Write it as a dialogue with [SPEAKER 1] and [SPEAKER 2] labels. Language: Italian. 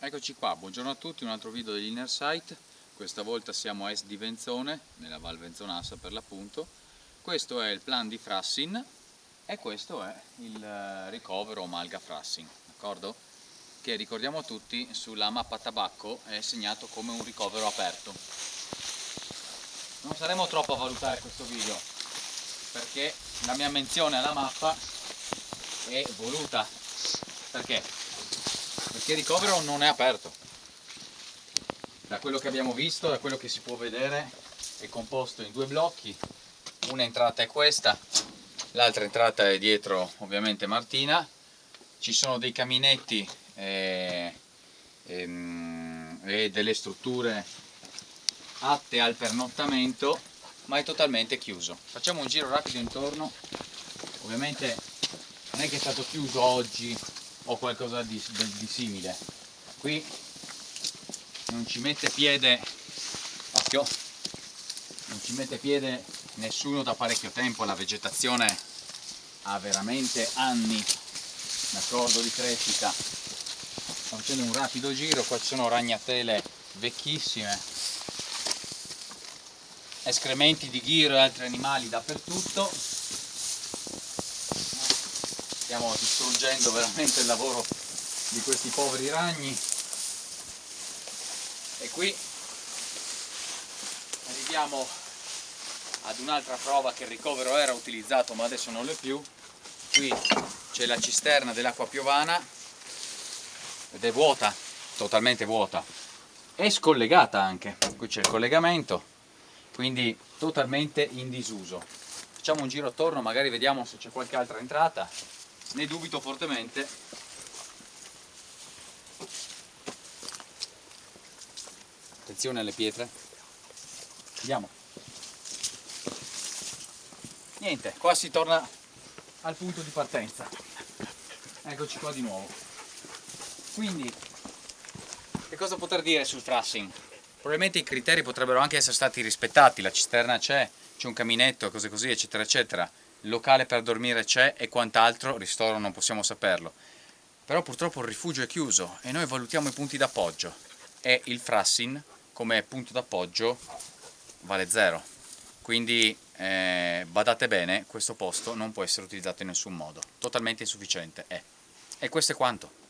[SPEAKER 1] Eccoci qua, buongiorno a tutti, un altro video dell'Inner Sight. Questa volta siamo a est di Venzone, nella Val Venzonassa per l'appunto. Questo è il plan di Frassin e questo è il eh, ricovero Malga Frassin, d'accordo? Che ricordiamo tutti sulla mappa tabacco è segnato come un ricovero aperto. Non saremo troppo a valutare questo video perché la mia menzione alla mappa è voluta. Perché? Il ricovero non è aperto. Da quello che abbiamo visto, da quello che si può vedere è composto in due blocchi. Una entrata è questa l'altra entrata è dietro ovviamente Martina. Ci sono dei caminetti e, e, ehm, e delle strutture atte al pernottamento ma è totalmente chiuso. Facciamo un giro rapido intorno. Ovviamente non è che è stato chiuso oggi o qualcosa di, di, di simile. Qui non ci mette piede occhio non ci mette piede nessuno da parecchio tempo la vegetazione ha veramente anni d'accordo di crescita. Sto facendo un rapido giro qua ci sono ragnatele vecchissime escrementi di ghiro e altri animali dappertutto stiamo distruggendo veramente il lavoro di questi poveri ragni. E qui arriviamo ad un'altra prova che il ricovero era utilizzato ma adesso non lo è più. Qui c'è la cisterna dell'acqua piovana ed è vuota, totalmente vuota. È scollegata anche, qui c'è il collegamento quindi totalmente in disuso. Facciamo un giro attorno magari vediamo se c'è qualche altra entrata ne dubito fortemente. Attenzione alle pietre. Andiamo. Niente qua si torna al punto di partenza. Eccoci qua di nuovo. Quindi che cosa poter dire sul trussing? probabilmente i criteri potrebbero anche essere stati rispettati. La cisterna c'è, c'è un caminetto, cose così eccetera eccetera locale per dormire c'è e quant'altro, ristoro non possiamo saperlo. Però purtroppo il rifugio è chiuso e noi valutiamo i punti d'appoggio e il Frassin come punto d'appoggio vale zero. Quindi eh, badate bene, questo posto non può essere utilizzato in nessun modo, totalmente insufficiente è. E questo è quanto.